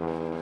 you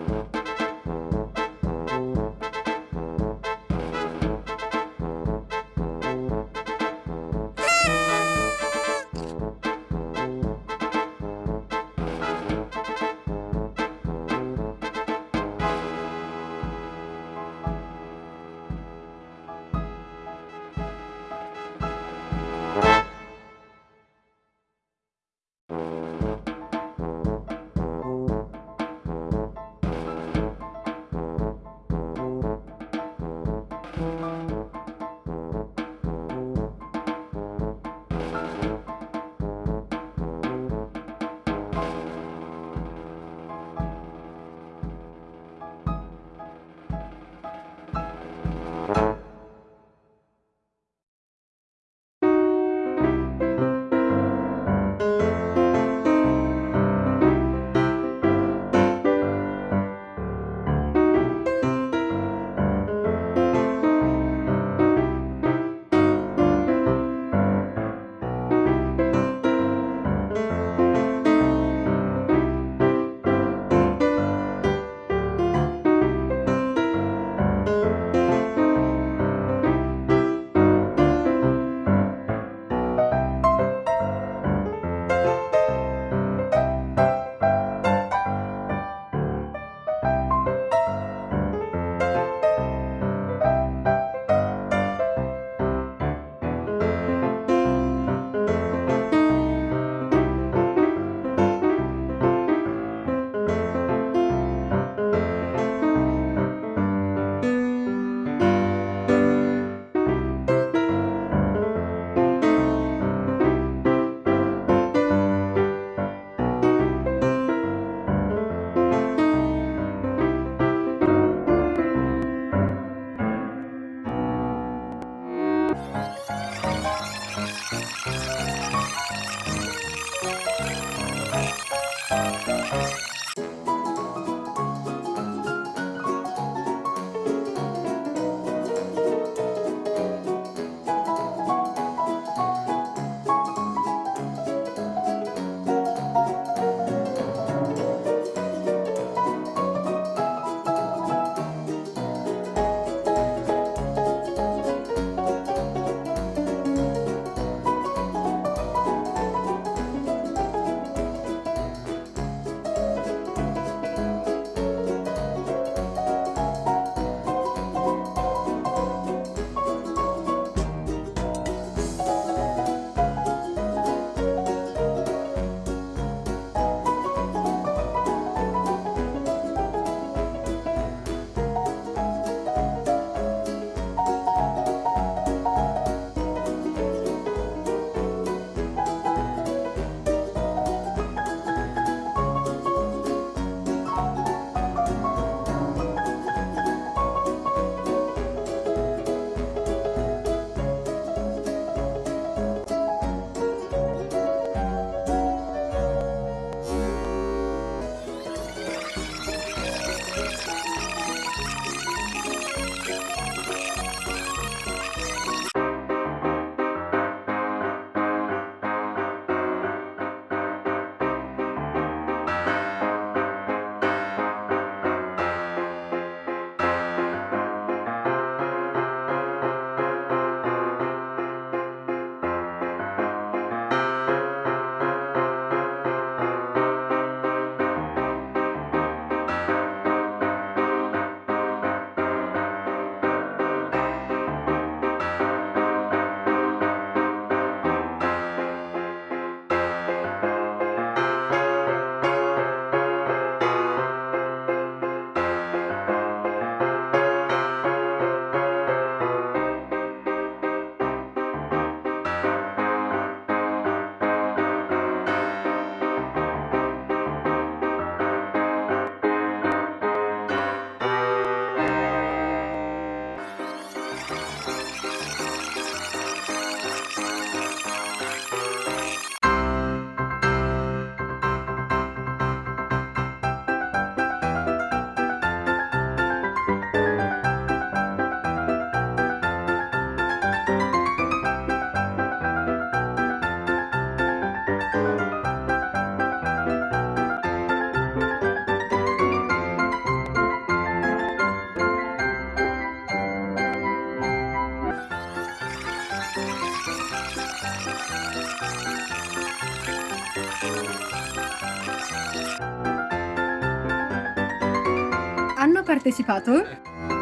partecipato.